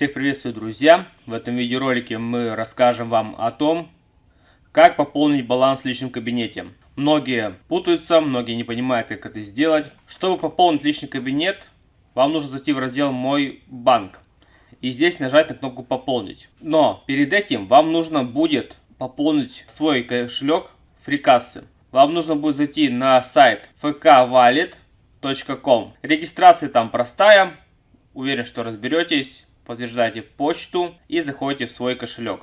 Всех приветствую, друзья! В этом видеоролике мы расскажем вам о том, как пополнить баланс в личном кабинете. Многие путаются, многие не понимают, как это сделать. Чтобы пополнить личный кабинет, вам нужно зайти в раздел «Мой банк» и здесь нажать на кнопку «Пополнить». Но перед этим вам нужно будет пополнить свой кошелек фрикассы. Вам нужно будет зайти на сайт fkwallet.com. Регистрация там простая, уверен, что разберетесь подтверждаете почту и заходите в свой кошелек.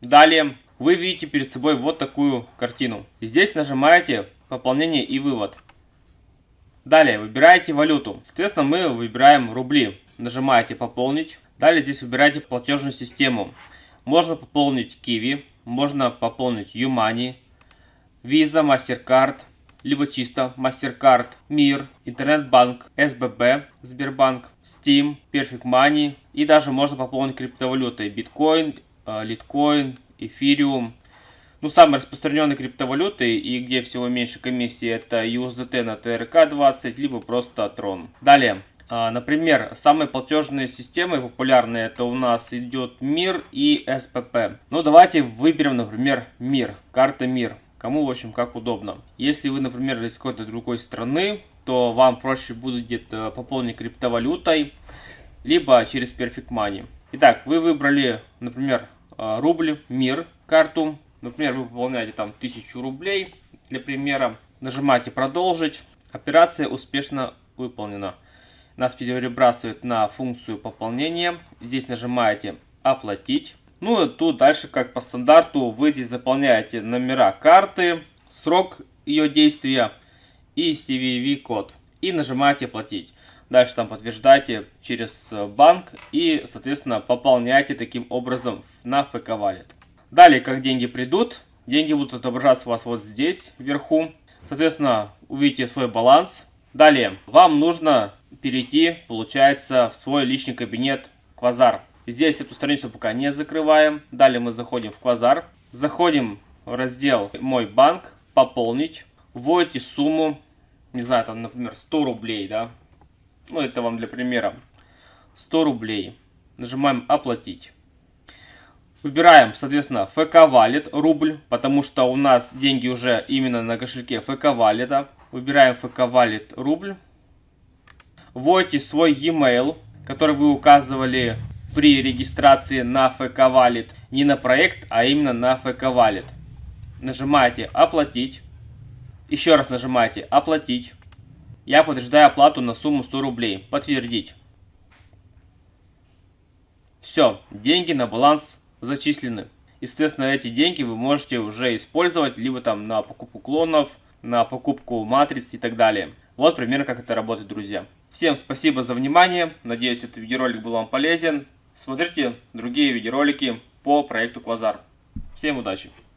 Далее вы видите перед собой вот такую картину. Здесь нажимаете пополнение и вывод. Далее выбираете валюту. Соответственно, мы выбираем рубли. Нажимаете пополнить. Далее здесь выбираете платежную систему. Можно пополнить Kiwi, можно пополнить Юмани, Visa, MasterCard, либо чисто MasterCard, Мир, Интернет-банк, СББ, Сбербанк, Steam, Perfect Money и даже можно пополнить криптовалютой биткоин, литкоин, эфириум. Ну, самые распространенные криптовалюты и где всего меньше комиссии это USDT на TRK20, либо просто Tron. Далее, а, например, самые платежные системы популярные это у нас идет МИР и СПП. Ну, давайте выберем, например, МИР, карта МИР. Кому, в общем, как удобно. Если вы, например, из какой-то другой страны, то вам проще будет э, пополнить криптовалютой, либо через Perfect Money. Итак, вы выбрали, например, э, рубль, мир, карту. Например, вы пополняете там 1000 рублей, для примера. Нажимаете «Продолжить». Операция успешно выполнена. Нас перебрасывает на функцию пополнения. Здесь нажимаете «Оплатить». Ну и тут дальше, как по стандарту, вы здесь заполняете номера карты, срок ее действия и CVV-код. И нажимаете «Платить». Дальше там подтверждаете через банк и, соответственно, пополняете таким образом на ФК Wallet. Далее, как деньги придут, деньги будут отображаться у вас вот здесь, вверху. Соответственно, увидите свой баланс. Далее, вам нужно перейти, получается, в свой личный кабинет Квазар. Здесь эту страницу пока не закрываем. Далее мы заходим в Квазар. Заходим в раздел «Мой банк», «Пополнить». Вводите сумму, не знаю, там, например, 100 рублей, да. Ну, это вам для примера. 100 рублей. Нажимаем «Оплатить». Выбираем, соответственно, ФК Wallet, рубль, потому что у нас деньги уже именно на кошельке ФК Wallet. Выбираем ФК Wallet, рубль. Вводите свой e-mail, который вы указывали при регистрации на ФК Wallet не на проект, а именно на ФК Wallet. Нажимаете «Оплатить». Еще раз нажимаете «Оплатить». Я подтверждаю оплату на сумму 100 рублей. Подтвердить. Все, деньги на баланс зачислены. Естественно, эти деньги вы можете уже использовать либо там на покупку клонов, на покупку матриц и так далее. Вот примерно как это работает, друзья. Всем спасибо за внимание. Надеюсь, этот видеоролик был вам полезен. Смотрите другие видеоролики по проекту Квазар. Всем удачи!